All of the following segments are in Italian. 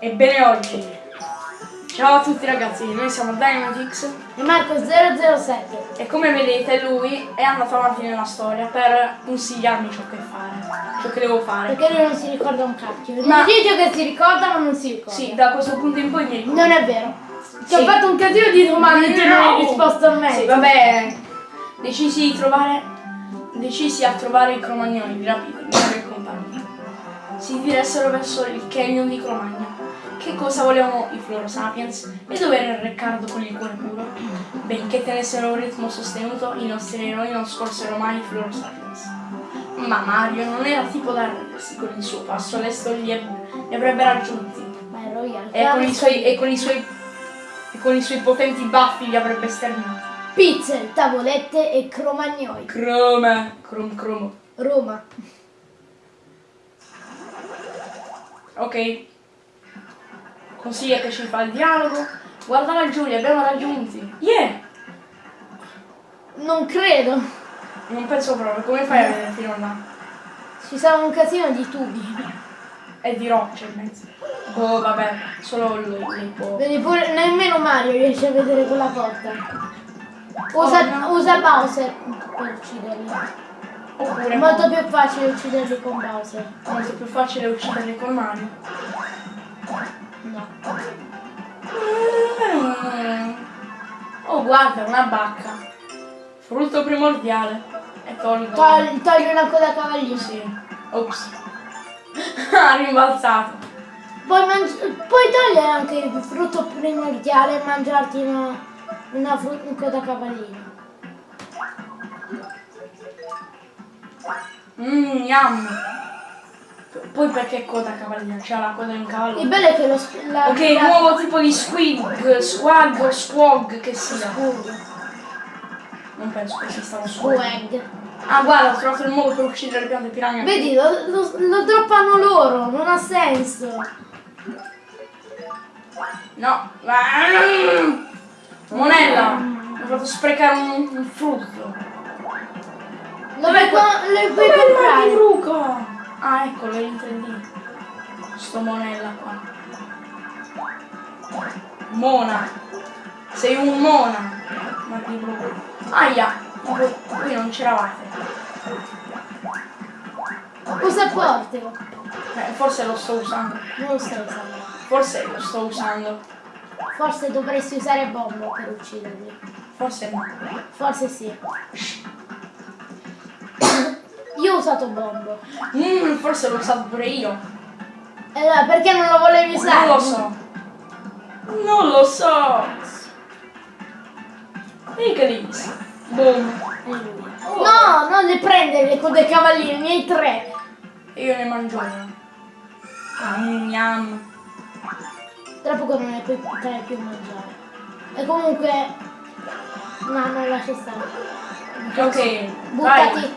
Ebbene oggi. Ciao a tutti ragazzi, noi siamo Dynamitix E Marco 007. e come vedete lui è andato avanti nella storia per consigliarmi ciò che fare, ciò che devo fare. Perché lui non si ricorda un cacchio. Ma- Ma... Dice che si ricorda ma non si ricorda. Sì, da questo punto in poi mi ricordo. Non è vero. Ti ho Sì. fatto un casino di domande e tu non hai risposto a me. Sì, vabbè. Decisi di trovare. Decisi a trovare i cromagnoni di rapito, Mario e compagnia. Si diressero verso il canyon di Cromagno. Che cosa volevano i Floro Sapiens? E dove era il Riccardo con il cuore puro? Benché tenessero un ritmo sostenuto, i nostri eroi non scorsero mai i Floro Sapiens. Ma Mario non era tipo da arrendersi con il suo passo lesto li, li avrebbe raggiunti. Ma è Royal. E con, i suoi, e, con i suoi, e con i suoi potenti baffi li avrebbe sterminati. Pizze, tavolette e cromagnoli. Croma, crom cromo. Roma. Ok. Consiglia che ci fa il dialogo. Guarda laggiù, li abbiamo raggiunti. Yeah! Non credo. Non penso proprio, come fai a vedere fino là? Ci sarà un casino di tubi. È di rocce in mezzo. Oh vabbè, solo lui, può. Vedi pure nemmeno Mario riesce a vedere quella porta. Usa, Oh, usa Bowser per ucciderli. Oppure È molto più facile ucciderli con Bowser. molto più facile ucciderli con Mario. No. Oh guarda, una bacca. Frutto primordiale. E tolgo. Togli, togli una coda cavallino. Sì. Ops. ha rimbalzato. Puoi, puoi togliere anche il frutto primordiale e mangiarti una, una frutta coda cavallino. Mmm, yum. Poi perché coda cavallina? C'ha la coda di un cavallo. Il bello è che lo la, Ok, la- nuovo tipo di squig, squag squog che sia. Scuro. Non penso che esista uno squag. Ah guarda, ho trovato il modo per uccidere le piante piranha. Vedi, lo, lo, lo droppano loro, non ha senso. No. Monella! Mi ho fatto sprecare un, un frutto. Dove co- le puoi Dov'è il comprare? Ah, eccolo, è in 3D. Sto monella qua. Mona. Sei un mona. Martibruco. Aia. Ma voi, voi non c'eravate. Usa portalo. Eh, forse lo sto usando. Non lo stai usando. Forse lo sto usando. Forse dovresti usare bombo per ucciderli. Forse no. Forse sì. Io ho usato bombo. Mm, forse l'ho usato pure io. E allora, perché non lo volevi usare? Non lo so. Non lo so. Mica lì. Boom. Lui. No, non le prendere le code cavalline, ne hai tre. Io ne mangio una. Ah, yum. Tra poco non ne puoi potrei più mangiare. E comunque... No, non lascia stare. Ok, Buttati. vai.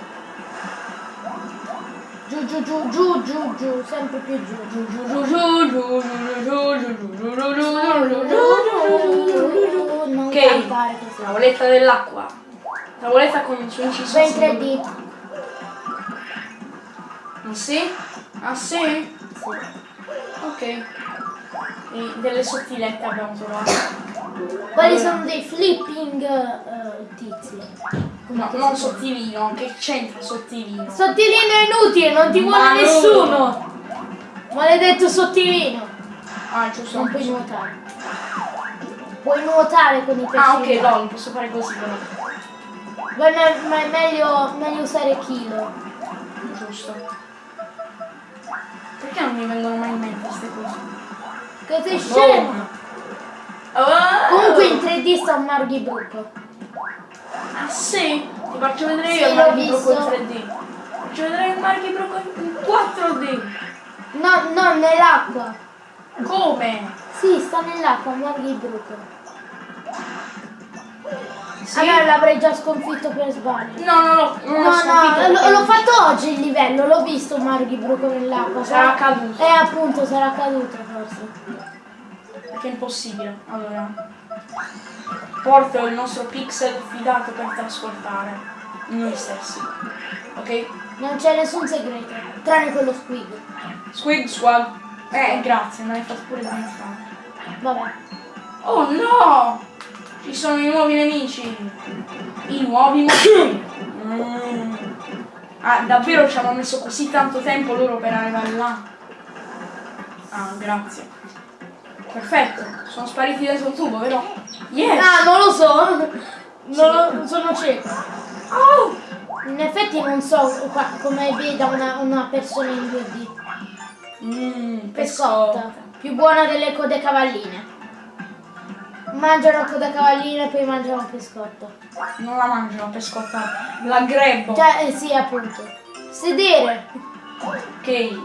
Giù, giù, giù, giù, giù, giù, sempre più giù, giù, giù, giù. Giù, giù, giù, giù, giù, giù, giù, giù, giù, giù, giù, Ok. così. Tavoletta dell'acqua. Tavoletta con il suo inciso. Vai in 3D. Ah sì? Ah sì? Sì. Ok. E delle sottilette abbiamo trovato. Quelli sono dei flipping eh, tizi. No, non sottilino, che c'entra sottilino? Sottilino è inutile, non ti vuole Ma no. nessuno. Maledetto sottilino. Ah, giusto. Non puoi nuotare. Puoi nuotare con i pesci. Ah, ok, no, non posso fare così però. Ma, è- ma è meglio, meglio usare kilo. Giusto. Perché non mi vengono mai in mente queste cose? Che sei scemo. Oh. Comunque in 3D sta un Marghi Bruco. Ah sì? Ti faccio vedere Sì, io il Marchi Broco in visto. 3D. Faccio vedere il Marchi Broco in 4D. No, no, nell'acqua. Come? Sì, sta nell'acqua, Marghi Bruco. Sì? Allora l'avrei già sconfitto per sbaglio. No, no, no, No, no, l'ho, fatto oggi il livello, l'ho visto Marghi Bruco nell'acqua. Sarà caduto. Eh appunto, sarà caduto forse. Perché è impossibile. Allora. Porto il nostro pixel fidato per trasportare noi stessi. Ok? Non c'è nessun segreto, tranne quello squig. Squig squad. Eh, grazie, me l'hai fatto pure dimenticare. Vabbè. Oh no! Ci sono i nuovi nemici. I nuovi mostri. Mm. Ah, davvero ci hanno messo così tanto tempo loro per arrivare là? Ah, grazie. Perfetto, sono spariti dentro il tubo, vero? Yes! Ah, non lo so. Non lo- sono cieco. Oh! In effetti non so come veda una, una persona in 2D. Mmm, Pescotta. Più buona delle code cavalline. Mangiano coda cavallina e poi mangiano pescotta. Non la mangio la pescotta, la grebbo. Cioè, eh, sì, appunto. Sedere. Ok.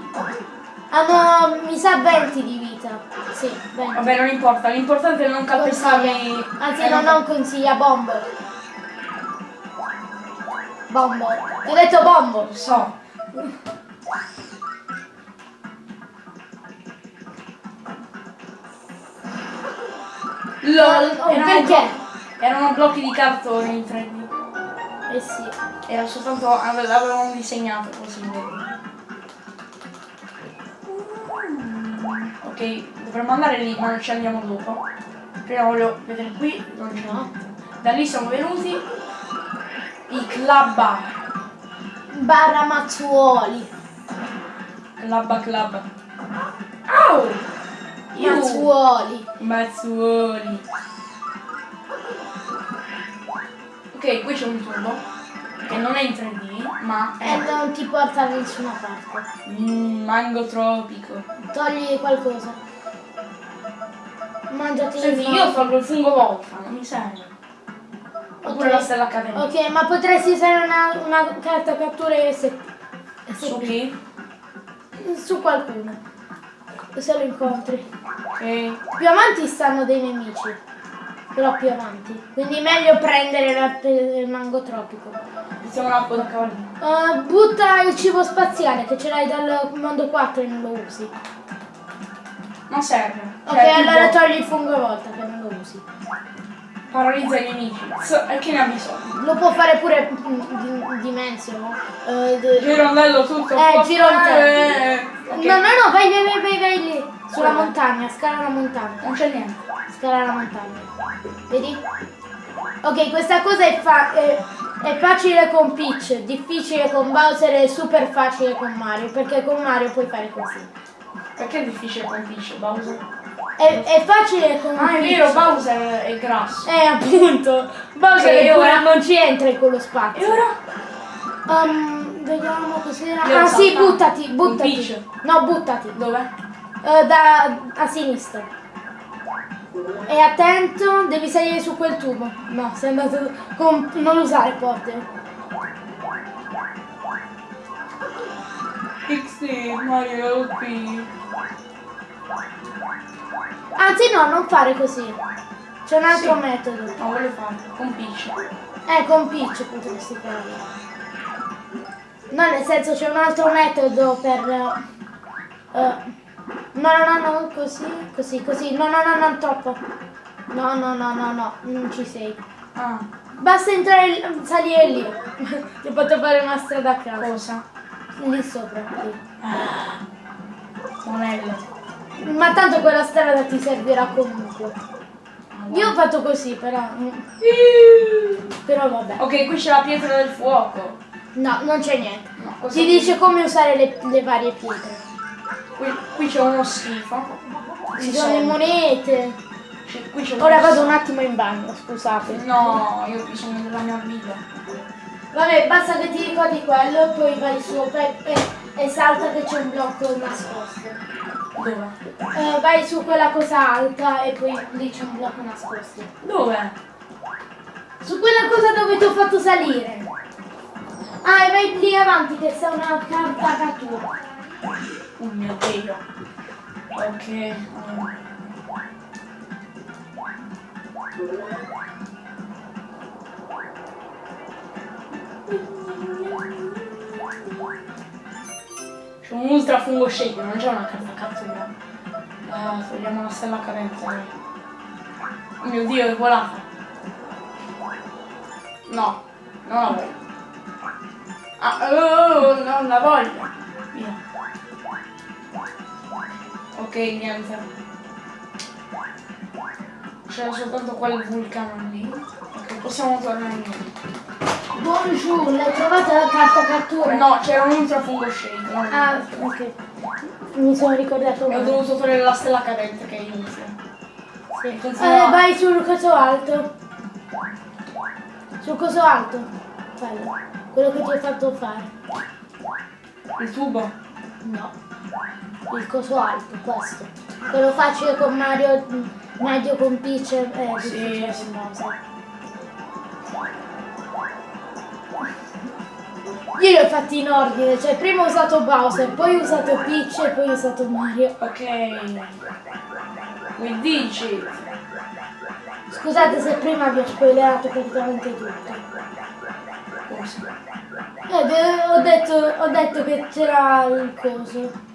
Hanno, mi sa, 20 di vita. Sì, 20. Vabbè, non importa, l'importante è non calpestarmi. Anzi, eh, no, non consiglia, bombo. Bombo. Ti ho detto bombo. Lo so. LOL, Oh, erano, perché? erano blocchi di cartone in 3D. Eh sì. Era soltanto, ave- l'avevano disegnato così. Ok, dovremmo andare lì, ma ci andiamo dopo. Prima voglio vedere qui, non c'è. Da lì siamo venuti. I club bar. Barra Mazzuoli. Club club. Au! Mazzuoli. Mazzuoli. Ok, qui c'è un tubo. Che non è in 3D, ma E è non ti porta da nessuna parte. mm, mango tropico. Togli qualcosa. Mangiati Senti, il io tolgo il fungo volta, non mi serve. Oppure Ok. la stella accademica. Ok, ma potresti usare una, una carta cattura SP. Su chi? Su qualcuno. Se lo incontri. Ok. Più avanti stanno dei nemici. Però più avanti. Quindi meglio prendere la- il mango tropico. Mettiamo la coda cavallina. Uh, butta il cibo spaziale che ce l'hai dal mondo 4 e non lo usi. Non serve. Ok, Cioè, tipo, allora togli il fungo a volta che non lo usi. Paralizza i nemici. So- e che ne ha bisogno? Lo può fare pure mm, di, Dimension. eh, d- Girondello tutto. Eh, girondello. fare- ok. No, no, no, vai, vai, vai, vai, vai lì. Sulla Dove? montagna, scala la montagna. Non c'è niente. Scala la montagna. Vedi? Ok, questa cosa è, fa- è, è facile con Peach, difficile con Bowser e super facile con Mario, perché con Mario puoi fare così. Perché è difficile con Peach, Bowser? È, è facile con Ah, è Peach. vero, Bowser è grasso. Eh, appunto. Bowser è pure- ora? non ci entra in quello E spazio. ora? Um, vediamo cos'era. Ah sì, buttati, buttati. Peach. No, buttati. Dove? Eh, da a sinistra. E attento, devi salire su quel tubo. No, sei andato con. non usare porte. XD, Mario LP. Anzi no, non fare così. C'è un altro metodo. No, voglio farlo, con Peach. Eh, con Peach potresti farlo. No, nel senso c'è un altro metodo per... eh, no, no, no, no, così, così, così. No, no, no, non troppo. No, no, no, no, no, non ci sei. Ah, Basta entrare, salire lì. Ti fatto fare una strada a caso. cosa? Lì sopra, lì. Monello. Ma tanto quella strada ti servirà comunque. Io ho fatto così, però... mm, Però vabbè. Ok, qui c'è la pietra del fuoco. No, non c'è niente. No, Ti dice come usare le, le varie pietre. Qui, qui c'è uno schifo. Ci sono le monete. c'è- Qui c'è Ora vado un attimo in bagno, scusate. No, io ho bisogno della mia vita. Vabbè, basta che ti ricordi quello e poi vai su e, e- e salta che c'è un blocco nascosto. Dove? Eh, vai su quella cosa alta e poi lì c'è un blocco nascosto. Dove? Su quella cosa dove ti ho fatto salire. Ah, e vai lì avanti che sta una carta cattura. Oh mio dio. Ok. C'è un ultra fungo shake, non c'è una carta cattura. Ah, togliamo la stella cadente. Oh mio dio, è volata. No, non la voglio. Ah, oh, non la voglio. Via. Ok, niente. C'era soltanto quel vulcano lì. Ok, possiamo tornare indietro. Bonjour, l'hai trovata la carta cattura? No, c'era un ultra fungo shake. Ah, ok. Mi sono ricordato E ho male. dovuto togliere la stella cadente che è inutile. Sì. Eh, vai sul coso alto. Sul coso alto. Quello. Quello che ti ho fatto fare. Il tubo. No. Il coso alto, questo. Quello facile con Mario, medio con Peach e eh, Sì, sì. Io li ho fatti in ordine, cioè prima ho usato Bowser, poi ho usato Peach e poi ho usato Mario. Ok. With digit. Scusate se prima vi ho spoilerato praticamente tutto. Eh, ho, detto, ho detto che c'era il coso.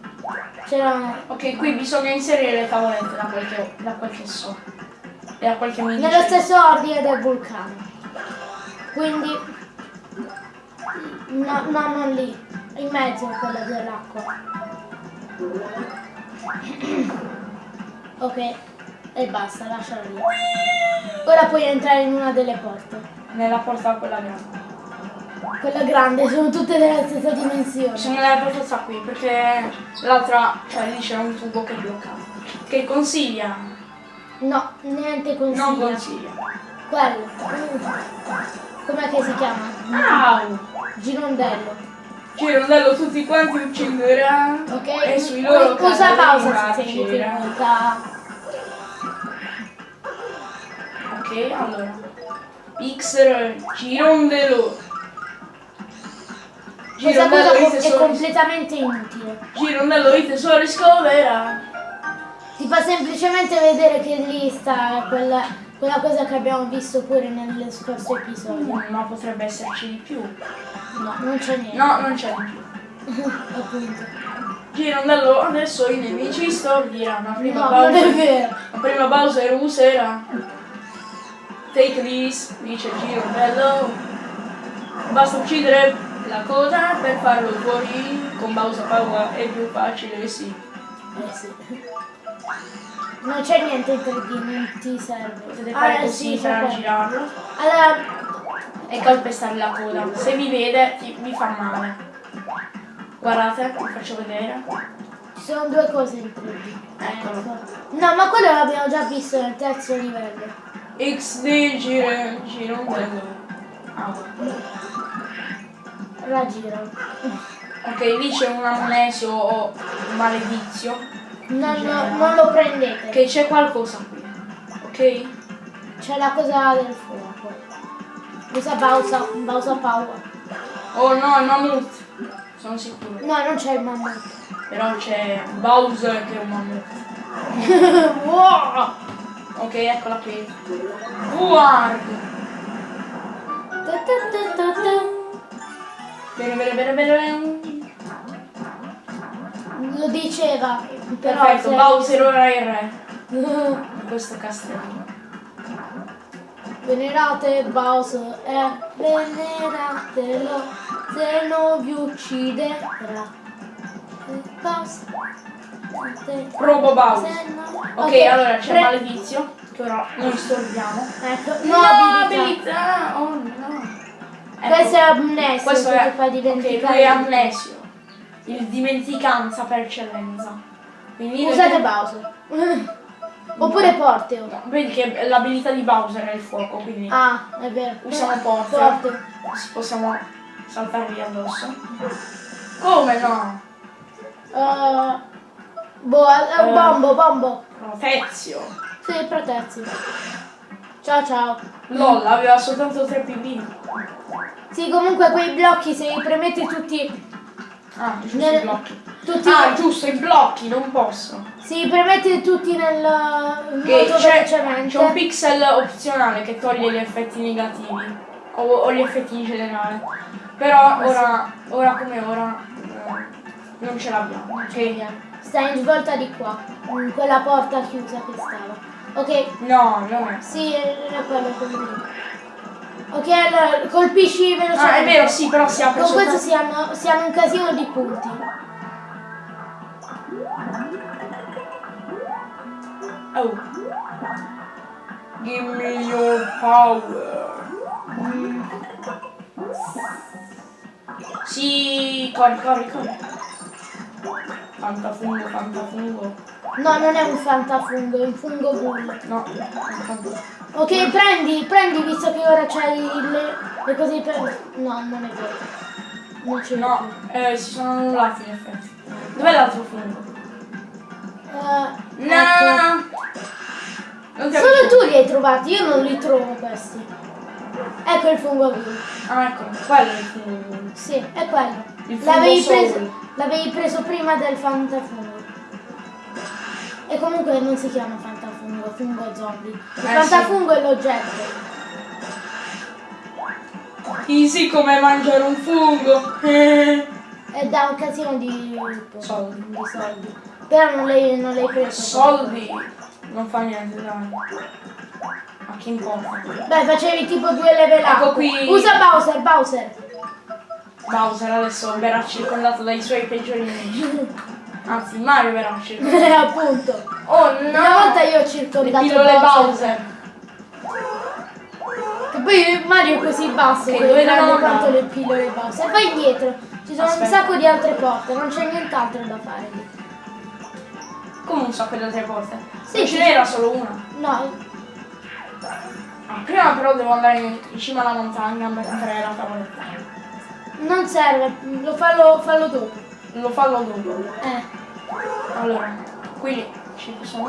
C'era... Ok, qui bisogna inserire le tavolette da quel che, da quel che so. E da quel che mi Nello stesso ordine del vulcano. Quindi... No, no, non lì. In mezzo a quella dell'acqua. Ok. E basta, lasciala lì. Ora puoi entrare in una delle porte. Nella porta quella grande. Quella grande, sono tutte della stessa dimensione. Sono nella porta qui perché l'altra, cioè lì c'era un tubo che bloccava. Che consiglia? No, niente consiglia. Non consiglia. Quello. Com'è che si chiama? Au! Girondello. Girondello tutti quanti ucciderà. Ok? E sui loro cadaveri pausa se sei difficoltà. Ok, allora. Pixel Girondello. Questa cosa è completamente inutile. Girondello i tesori scovera. Ti fa semplicemente vedere che lì sta quella, quella cosa che abbiamo visto pure nel scorso episodio. Ma potrebbe esserci di più. No, non c'è niente. No, non c'è di più. Appunto. Girondello adesso i nemici stordiranno. Prima No, Bowser. Ma prima Bowser userà. Take this, dice Girondello. Basta uccidere la coda per farlo fuori. Con Bowser Power è più facile, sì. Eh sì. Non c'è niente in 3D, non ti serve. Potete fare Ah, così sì, per girarlo Allora, e calpestare la coda. Se vi vede, ti- vi fa male. Guardate, vi faccio vedere. ci sono due cose in 3D. Eccolo. Ecco. No, ma quello l'abbiamo già visto nel terzo livello. XD giro, Girondello. Ah. Raggiro. Ok, lì c'è un amnesio o un maledizio. Non, non lo prendete. Che c'è qualcosa qui. Ok? C'è la cosa del fuoco. Usa Bowser, Bowser Power. Oh no, il mammut. Sono sicuro. No, non c'è il mammut. Però c'è Bowser che è un mammut. wow! Ok, eccola qui. Guard. Bene, bene, bene, bene. Lo diceva. Però Perfetto, se- Bowser ora è il re questo castello. Venerate Bowser e veneratelo se non vi ucciderà. Bowser. se- Probo Bowser. se no- Ok, allora c'è pre- maledizio che ora noi stordiamo. Ecco, No, no, abilità. Questo è amnesio, questo che è, fa dimenticare. lui è amnesio. Il dimenticanza per eccellenza. Quindi Usate Bowser. Oppure Porteo. No, vedi che l'abilità di Bowser è il fuoco, quindi Ah, è vero. usiamo Porteo. Porteo. Possiamo saltargli addosso. Come no? Uh, boh, eh, Eh. bombo, bombo. Protezio. Sì, protezione. Ciao ciao. LOL aveva soltanto 3 PB. Sì, comunque quei blocchi se li premete tutti. Ah, giusto Nel- i blocchi. tutti Ah, giusto, i blocchi, non posso. se li tutti nel Che c'è, c'è un pixel opzionale che toglie gli effetti negativi. O, o gli effetti in generale. Però ora, ora come ora, eh, non ce l'abbiamo. Ok? Stai in svolta di qua. In quella porta chiusa che stava. Ok, No, non è. sì, era quello dire. Ok, allora colpisci velocemente. Ah, è vero, sì, però si apre Con questo soltanto... si hanno, si hanno un casino di punti. Oh. Give me your power. Mm, Sì, corri, corri, corri. Fantafungo, fantafungo. No, non è un fantafungo, è un fungo bull. No. Ok, prendi, prendi visto che ora c'hai le, le cose per... No, non è vero. Non ce No, eh, si sono annullati in effetti. Dov'è l'altro fungo? Eh, No! ecco. Solo tu li hai trovati, io non li trovo questi. Ecco il fungo bull. Ah, ecco, quello è il fungo. Sì, è quello. L'avevi preso, preso prima del fantafungo. E comunque non si chiama fantafungo, fungo zombie. Il Eh, fantafungo è l'oggetto. Easy come mangiare un fungo. Eh. E dà un casino di Soldi. di soldi. Però non l'hai, non l'hai preso. Soldi. Non fa niente, dai. Ma che importa? Beh, facevi tipo due level up. Ecco qui. Usa Bowser, Bowser. Bowser adesso verrà circondato dai suoi peggiori nemici. Anzi, Mario verrà circondato. Appunto. Oh no! Una volta io ho Le circondato pillole Bowser. Bowser. E poi Mario è così basso che dove devo quanto le pillole Bowser. Vai indietro. Ci sono Aspetta. un sacco di altre porte, non c'è nient'altro da fare lì. Come un sacco di altre porte? Sì, non ce n'era solo una. No, Ah, prima però devo andare in, in cima alla montagna per fare la tavoletta. Non serve, lo fallo, fallo dopo. Lo fallo dopo. Eh, Allora, qui ci sono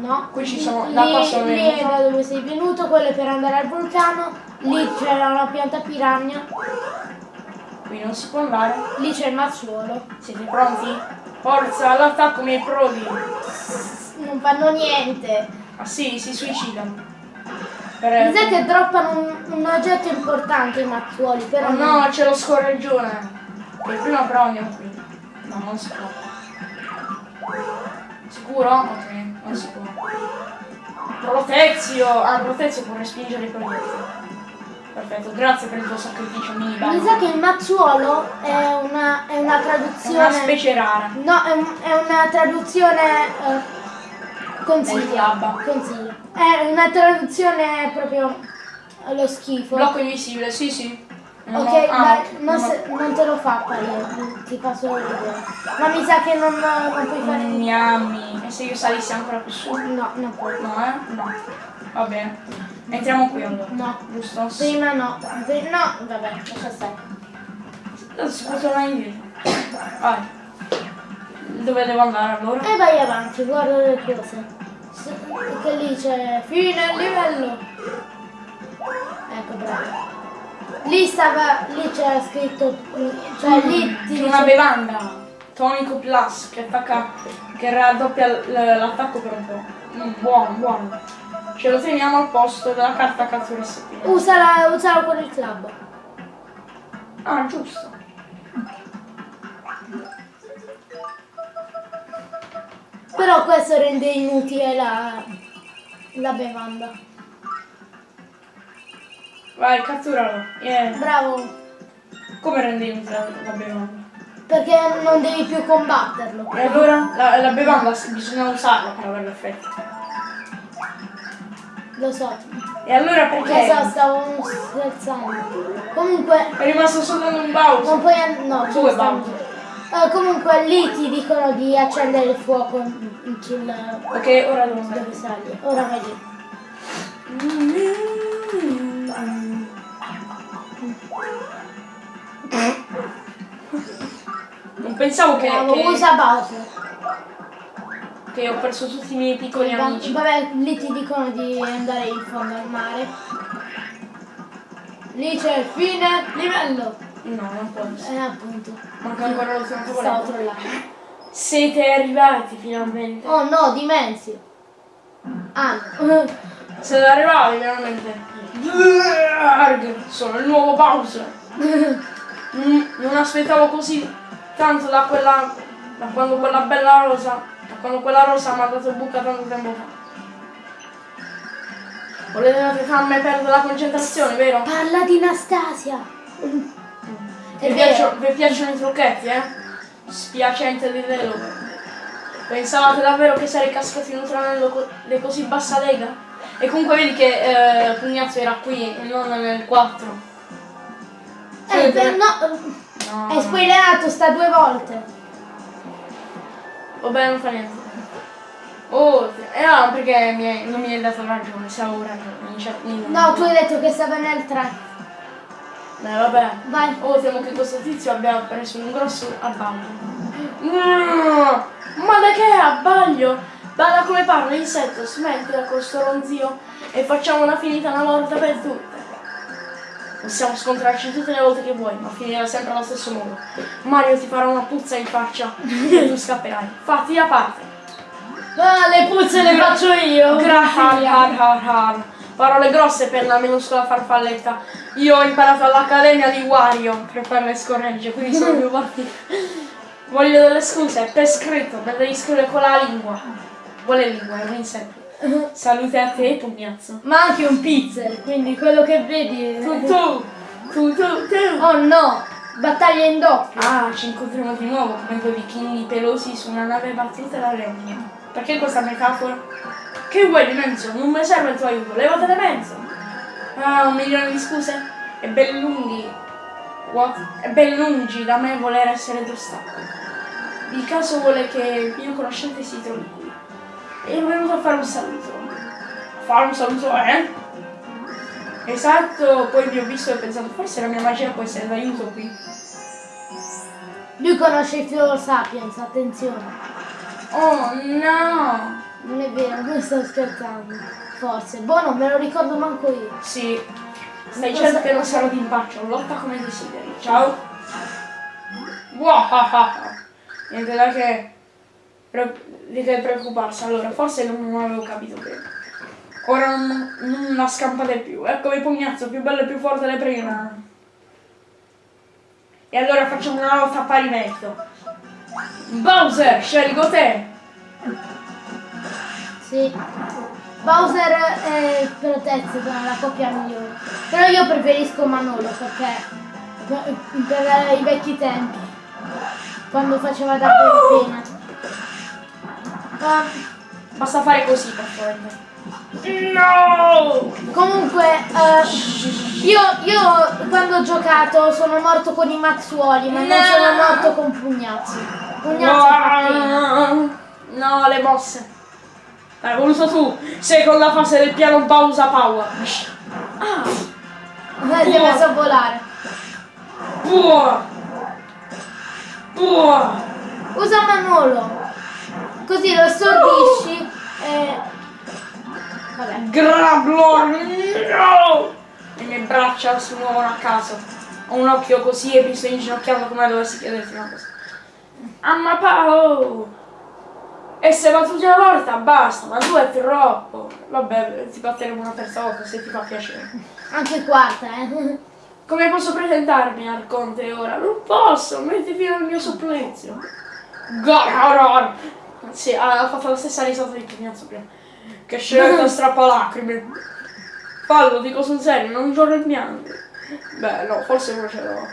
no. Qui ci sono- Lì- da qua sono lì da dove sei venuto, quello è per andare al vulcano. Lì c'era una pianta piranha. Qui non si può andare. Lì c'è il mazzuolo. Siete pronti? Forza, all'attacco miei prodi. Non fanno niente. Ah sì, si suicidano. Mi sa che droppano un, un oggetto importante i mazzuoli, però Oh no, c'è lo scorreggione. E prima però andiamo qui. No, non si può. Sicuro? Ok, non si può. Protezio! Ah, Protezio può respingere i proiettili. Perfetto, grazie per il tuo sacrificio mini Mi sa che il mazzuolo è una, è una È traduzione. una specie rara. No, è, un- è una traduzione. eh, consiglio. Labba. Consiglio. È una traduzione proprio allo schifo. Blocco invisibile, sì sì. Non Ok, ho- ah, dai, ok, non, se- non te lo fa apparire, ti fa solo vedere. Ma mi sa che non, non puoi fare. Gnammi. E se io salissi ancora più su? No, non puoi. No, eh? No. Va bene. Entriamo qui allora. No. Giusto? Prima no. No, vabbè, lascia stare. Può tornare indietro. Vai. Dove devo andare allora? E vai avanti, guarda le cose. Che lì c'è fine livello. Ecco, bravo. Lì stava, lì c'era scritto, cioè lì ti C'è una dice- bevanda. Tonico Plus che attacca. che raddoppia l'attacco per un po'. Mm, buono, buono. Ce lo teniamo al posto della carta cattura SP. Usala, usala con il club. Ah, giusto. Però questo rende inutile la, la bevanda. Vai, catturalo. Yeah. Bravo, Come rende inutile la, la bevanda? perché non devi più combatterlo. E allora la, la bevanda bisogna usarla per avere l'effetto. Lo so. E allora perché? Lo so, stavo scherzando. Comunque, È rimasto soltanto un Bowser. non puoi no, Due Bowser. Eh, comunque lì ti dicono di accendere il fuoco sul Ok, ora devo dove sali. Ora vai lì. Non pensavo che, Bravo, che, usa Bowser. che ho perso tutti i miei piccoli Va- amici. Vabbè, lì ti dicono di andare in fondo al mare. Lì c'è il fine livello. No, non essere. Eh, appunto. Manca ancora lo stesso Stavo trollando. Siete arrivati finalmente. Oh no, Dimensi. Ah, Siete arrivati. Arg, Sono il nuovo Bowser. Non aspettavo così tanto da quella. da quando quella bella rosa. da quando quella rosa mi ha dato buca tanto tempo fa. Volete farmi perdere la concentrazione, vero? parla di Anastasia. Vi, vero. piacciono, vi piacciono i trucchetti, eh? Spiacente di velo. Pensavate davvero che sarei cascato in un tranello co- di così bassa lega? E comunque vedi che eh, Pugnazzo era qui e non nel 4. Eh, per- no, No, è spoilerato sta due volte. Vabbè, non fa niente. Oh, eh no, perché mi hai- non mi hai dato ragione, stavo ragione. No, tu hai detto che stava nel 3. Beh, vabbè. Vai. Oh, temo che questo tizio abbia preso un grosso abbaglio. Mm, ma da che abbaglio? Bada come parla, insetto, smettila con sto ronzio e facciamo una finita una volta per tutte. Possiamo scontrarci tutte le volte che vuoi, ma finirà sempre allo stesso modo. Mario ti farà una puzza in faccia e tu scapperai. Fatti da parte. Ah, le puzze le faccio io. Har. Parole grosse per la minuscola farfalletta. Io ho imparato all'Accademia di Wario per fare le scorregge, quindi sono più forti. Voglio delle scuse, per scritto, me le devi scrivere con la lingua. Quale lingua? È un insetto. Salute a te, pugnazzo. Ma anche un pizzer, quindi quello che vedi. è- Tu, tu, tu, tu, tu. Oh no, battaglia in doppio. Ah, ci incontriamo di nuovo come due vichinghi pelosi su una nave battuta da legno. Perché questa metafora? Che vuoi di mezzo? Non mi serve il tuo aiuto, levate da mezzo! Ah, un milione di scuse? È ben lunghi. What? È ben lungi da me voler essere d'ostacolo. Il caso vuole che il mio conoscente si trovi qui. E è venuto a fare un saluto. A fare un saluto, eh? Esatto, poi vi ho visto e ho pensato, forse la mia magia può essere d'aiuto qui. Lui conosce il Fior Sapiens, attenzione. Oh no! Non è vero, non sto scherzando. Forse. Boh, non me lo ricordo manco io. Sì, stai certo che non sarò d'impaccio, lotta come desideri. Ciao! Wahaha! Niente da che, di che preoccuparsi, allora forse non avevo capito bene. Ora non, non la scampate più, eccomi pugnazzo, più bello e più forte le prima. E allora facciamo una lotta a pari merito. Bowser, scelgo te! Sì. Bowser è protetto dalla coppia migliore. Però io preferisco Manolo perché per, per i vecchi tempi. Quando faceva davvero pena. Ah, Basta fare così per favore. No! comunque, eh, io, io quando ho giocato sono morto con i mazzuoli, ma non No. sono morto con fa pena. No, no, le mosse. L'hai voluto tu. Seconda fase del piano pausa power. Ah, Eh, Si è messo a volare. buono. Buono. Usa Manolo. Così lo stordisci e... Vabbè. Grablor. No! Le mie braccia si muovono a caso. Ho un occhio così e mi sto inginocchiando come dovessi chiederti una cosa. Amma Pao! E se battuti una volta basta, ma tu è troppo. Vabbè, ti batteremo una terza volta se ti fa piacere. Anche quarta, eh. Come posso presentarmi al conte ora? Non posso, metti fino al mio supplizio. Garor! Sì, ha fatto la stessa risata di Pugnazzo prima. Che scelta strappalacrime. Fallo, dico sul serio, non giorno il bianco. Beh, no, forse uno ce l'ho.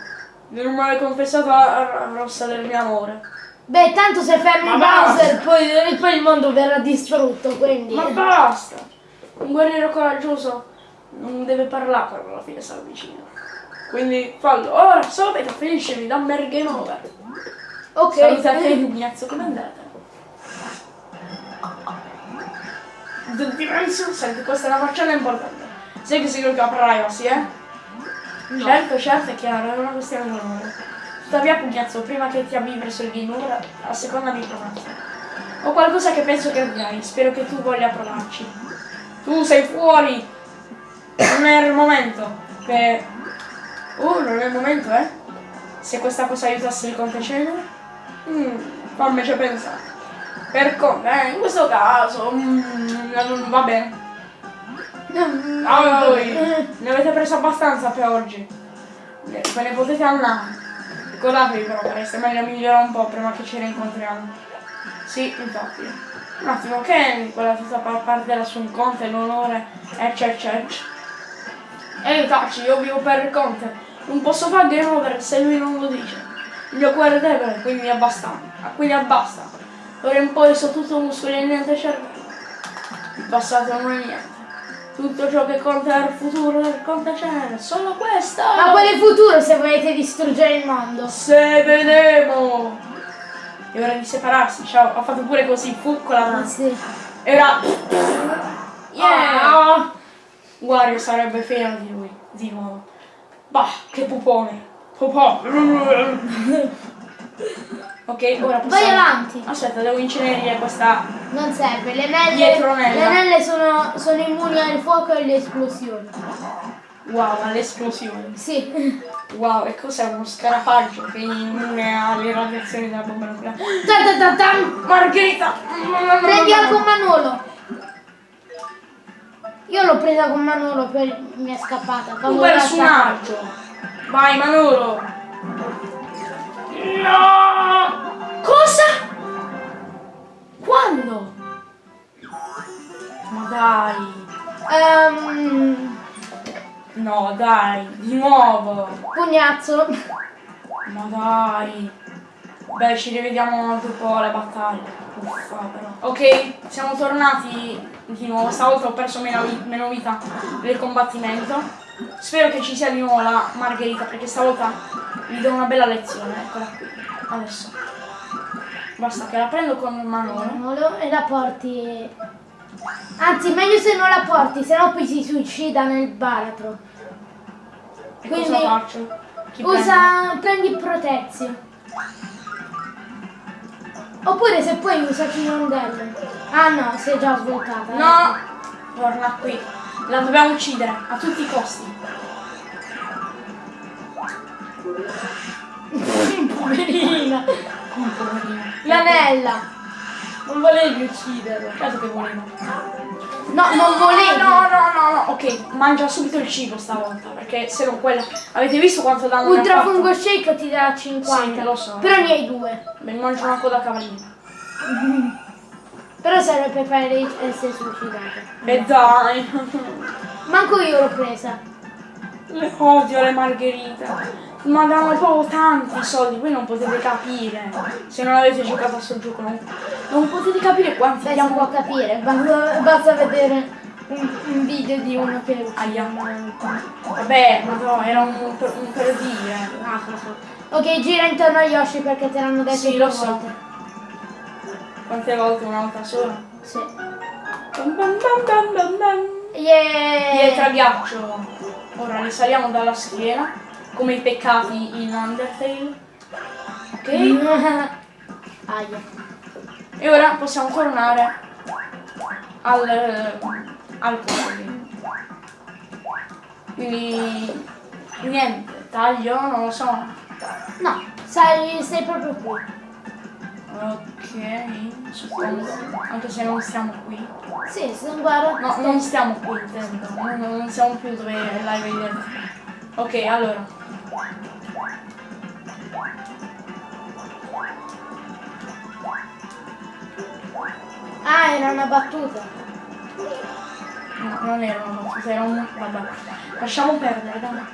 Non mi aver confessato la rossa del mio amore. Beh, tanto se fermi. Bowser poi, poi il mondo verrà distrutto, quindi... Ma basta! Un guerriero coraggioso non deve parlare quando alla fine si avvicina. Quindi fallo. Ora, subito, finiscimi, dammi il game over. ok. Salute a te, Pugnazzo, come andate? The Dimension, senti, questa è una faccenda importante. Sai che segui la privacy, eh? No. Certo, certo, è chiaro, è una questione di onore. Tuttavia, Pugnazzo, prima che ti avvii verso il over, a seconda mi prometti. Ho qualcosa che penso che avrai, spero che tu voglia provarci. Tu sei fuori! Non è il momento. Per... Oh, non è il momento, eh? Se questa cosa aiutasse il conte Cenere? Mm, fammici pensare. Per come? Eh, in questo caso... mm, non va bene. Ah, voi ne avete preso abbastanza per oggi. Ve ne potete andare. Ricordatevi però, sareste meglio migliorare un po' prima che ci rincontriamo. Sì, infatti. Un attimo, che è quella tutta pa- parte della su un conte, l'onore, eccetera, eccetera. Ehi Taci, io vivo per il conte. Non posso fare game over se lui non lo dice. Il mio cuore è debole, quindi abbasta. Quindi abbasta. Ora in poi sono tutto muscoli e niente cervello. Il passato non è niente. Tutto ciò che conta è il futuro del contacenere. Solo questo! Ma qual è il futuro se volete distruggere il mondo? Se vedremo! È ora di separarsi, ciao. Ho fatto pure così, fu con la Ah, mano. sì. E ora... Yeah! Ah. Wario sarebbe fiero di lui, di nuovo. Bah, che pupone. Pupò. ok, ora possiamo... Vai avanti. Aspetta, devo incenerire questa... Non serve, le anelle, le anelle sono, sono immuni al fuoco e alle esplosioni. Wow, all'esplosione. Sì. Wow, e cos'è uno scarafaggio che è immune alle radiazioni della bomba nucleare? Ta ta ta tam. Margherita! Prendila con Manolo. Io l'ho presa con Manolo per mi è scappata. Un personaggio! Vai Manolo! No! Cosa? Quando? Ma dai! Ehm, No, dai, di nuovo! pugnazzo. Ma dai! Beh, ci rivediamo dopo le battaglie. Uffa, però. Ok, siamo tornati di nuovo. Stavolta ho perso meno, meno vita nel combattimento. Spero che ci sia di nuovo la Margherita, perché stavolta vi do una bella lezione. Eccola qui. Adesso. Basta che la prendo con Manolo. Manolo e la porti. Anzi, meglio se non la porti, sennò poi si suicida nel baratro. E Quindi- cosa faccio? Chi Usa. prendi protezione. Oppure se puoi usaci rondelle. Ah no, si è già svoltata. prende? No! Torna qui. La dobbiamo uccidere a tutti i costi. Poverina. Come poverino. L'anella. Non volevi ucciderlo. Certo che volevo. No, non volevi. No, no, no, no. Ok, mangia subito il cibo stavolta, perché se no quella... Avete visto quanto danno mi ha Ultra fatto? fungo shake ti dà 50. Sì, lo so. Però ne hai due. Mi mangio una coda cavallina. Però serve per fare essere suicidata. E dai. Manco io l'ho presa. Le odio le margherite. Ma danno proprio tanti soldi, voi non potete capire. Se non avete giocato a sto gioco non, non potete capire quanti Beh, si diamo può capire, basta, basta vedere un, un video di uno che. Aia. Vabbè, ma no, era un, un per dire. Ah, Ok, gira intorno a Yoshi perché te l'hanno detto Sì, lo so. Quante volte? Una volta sola? Sì. Bam bam bam bam bam. Yeah! Pietra ghiaccio. Ora risaliamo dalla schiena, come i peccati in Undertale. Ok? Aia. E ora possiamo tornare al, al cuore. Quindi niente, taglio, non lo so. No, sai, sei proprio qui. Ok, suppongo. Anche se non stiamo qui. Sì, se guarda. No, non stiamo qui, intendo. Non, non siamo più dove l'avevi detto. Ok, allora. Ah, era una battuta. No, non era una battuta, era un... Vabbè. Lasciamo perdere, dai.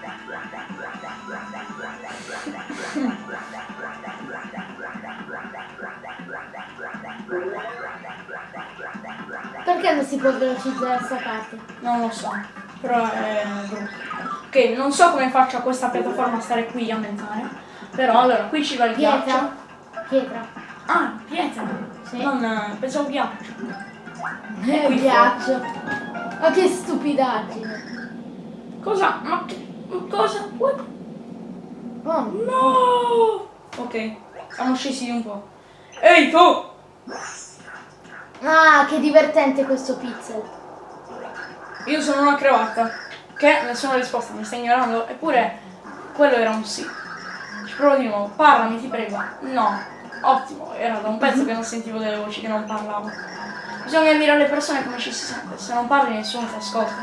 Perché non si può velocizzare questa parte? Non lo so, però è brutto. Ok, non so come faccio a questa piattaforma a stare qui a mentare. Però allora, qui ci va il ghiaccio. Pietra. Pietra. Ah, pietra. Sì. Non, eh, pensavo ghiaccio. Eh, qui ghiaccio. Ma che stupidaggine. Cosa? Ma che... Cosa? What? Oh, No! Ok, siamo scesi un po'. Ehi tu! Ah, che divertente questo pixel. Io sono una cravatta. Che nessuna risposta, mi stai ignorando? Eppure quello era un sì. Ci provo di nuovo. Parlami, ti prego. No. Ottimo, era da un pezzo che non sentivo delle voci che non parlavo. Bisogna dire alle persone come ci si sente. Se non parli nessuno ti ascolta.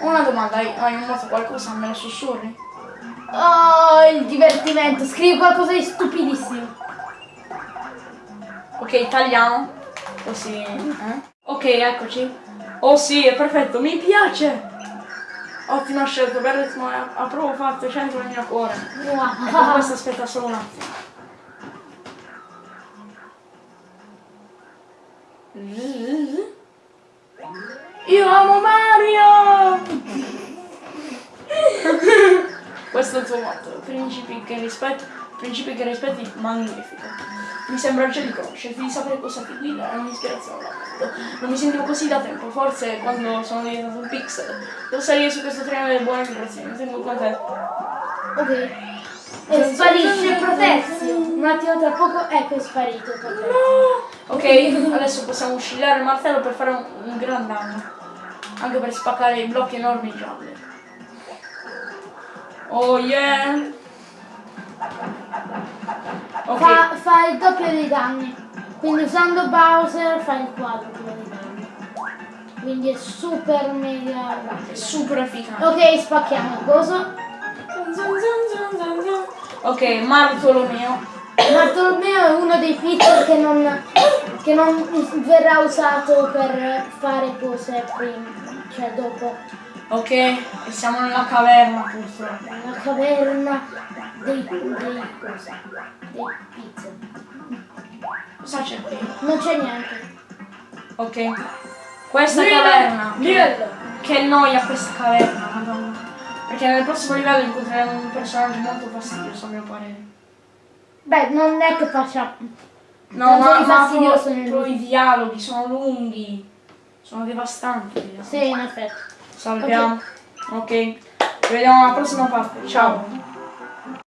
Una domanda, hai, moto qualcosa? Me lo sussurri? Oh, il divertimento. Scrivi qualcosa di stupidissimo. Ok, tagliamo. Così. Eh? Ok, eccoci. Oh sì, è perfetto, mi piace! Ottima scelta, bel ritmo, eh, proprio fatto, centro il mio cuore. Wow. E con questo aspetta solo un attimo. Io amo Mario! questo è il tuo motto, principi che rispetto principi che rispetti, magnifico. Mi sembra già di conoscerti, di sapere cosa ti guida, è un'ispirazione da mondo. Non mi sentivo così da tempo, forse quando sono diventato un pixel. Devo salire su questo treno delle buone vibrazioni, tengo con te. Ok. E sparisce Protezio. Un attimo tra poco, ecco è sparito Protezio. Ok, adesso possiamo oscillare il martello per fare un, un gran danno. Anche per spaccare i blocchi enormi gialli. Oh yeah! Ok, Fa, fa il doppio dei danni. Quindi usando Bowser fa il quadruplo dei danni. Quindi è super mega è super efficace. Ok, spacchiamo il coso. Ok, Martolomeo. Bartolomeo è uno dei pixel che non, che non verrà usato per fare cose prima, cioè dopo. Ok, e siamo nella caverna purtroppo. La caverna dei, dei cose, dei pixel. Cosa c'è qui? Non c'è niente. Ok. Questa caverna. Niente. Che noia questa caverna, madonna. Perché nel prossimo livello incontreremo un personaggio molto fastidioso a mio parere. Beh, non è che facciamo. No, Tanto ma, ma fastidioso nel- i dialoghi sono lunghi. Sono devastanti. dialoghi. Sì, in effetti. Salviamo. Ok. Ci vediamo alla prossima parte. Ciao.